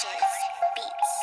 Beats.